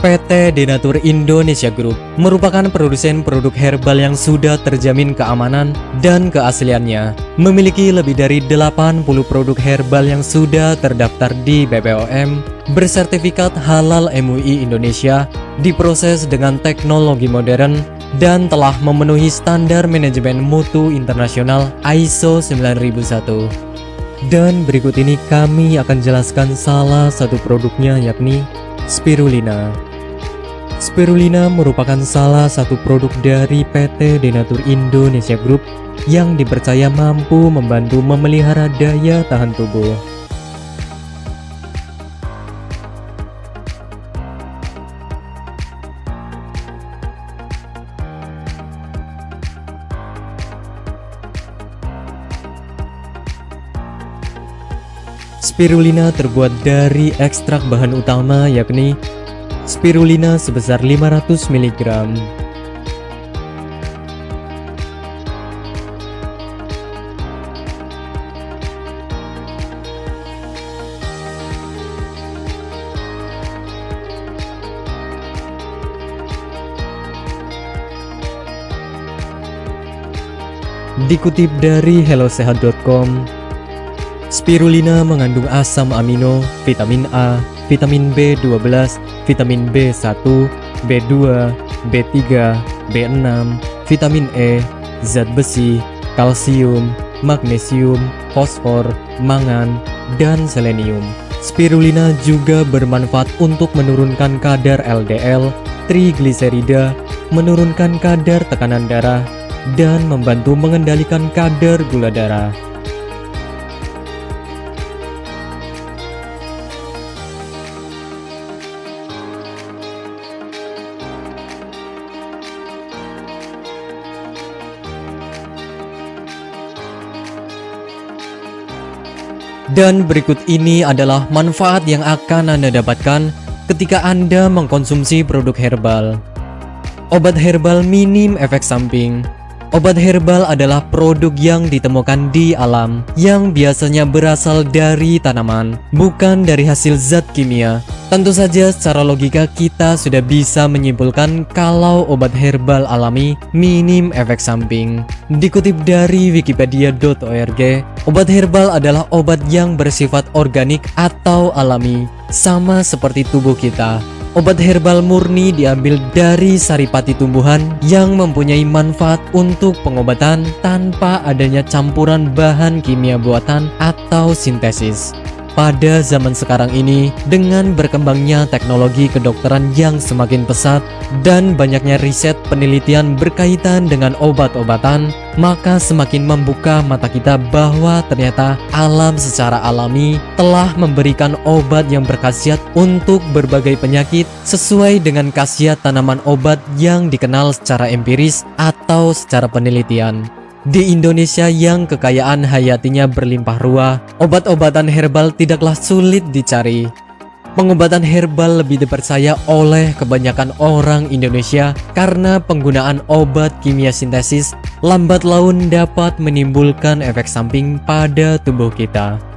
PT Denatur Indonesia Group merupakan produsen produk herbal yang sudah terjamin keamanan dan keasliannya. Memiliki lebih dari 80 produk herbal yang sudah terdaftar di BPOM, bersertifikat halal MUI Indonesia, diproses dengan teknologi modern, dan telah memenuhi standar manajemen mutu internasional ISO 9001. Dan berikut ini kami akan jelaskan salah satu produknya yakni Spirulina. Spirulina merupakan salah satu produk dari PT Denatur Indonesia Group yang dipercaya mampu membantu memelihara daya tahan tubuh. Spirulina terbuat dari ekstrak bahan utama yakni spirulina sebesar 500 mg. Dikutip dari hellosehat.com, spirulina mengandung asam amino, vitamin A, vitamin B12, vitamin B1, B2, B3, B6, vitamin E, zat besi, kalsium, magnesium, fosfor, mangan, dan selenium. Spirulina juga bermanfaat untuk menurunkan kadar LDL, trigliserida, menurunkan kadar tekanan darah, dan membantu mengendalikan kadar gula darah. Dan berikut ini adalah manfaat yang akan Anda dapatkan ketika Anda mengkonsumsi produk herbal. Obat herbal minim efek samping Obat herbal adalah produk yang ditemukan di alam yang biasanya berasal dari tanaman, bukan dari hasil zat kimia. Tentu saja secara logika kita sudah bisa menyimpulkan kalau obat herbal alami minim efek samping. Dikutip dari wikipedia.org, obat herbal adalah obat yang bersifat organik atau alami, sama seperti tubuh kita. Obat herbal murni diambil dari saripati tumbuhan yang mempunyai manfaat untuk pengobatan tanpa adanya campuran bahan kimia buatan atau sintesis. Pada zaman sekarang ini, dengan berkembangnya teknologi kedokteran yang semakin pesat dan banyaknya riset penelitian berkaitan dengan obat-obatan, maka semakin membuka mata kita bahwa ternyata alam secara alami telah memberikan obat yang berkhasiat untuk berbagai penyakit sesuai dengan khasiat tanaman obat yang dikenal secara empiris atau secara penelitian. Di Indonesia yang kekayaan hayatinya berlimpah ruah, obat-obatan herbal tidaklah sulit dicari. Pengobatan herbal lebih dipercaya oleh kebanyakan orang Indonesia karena penggunaan obat kimia sintesis lambat laun dapat menimbulkan efek samping pada tubuh kita.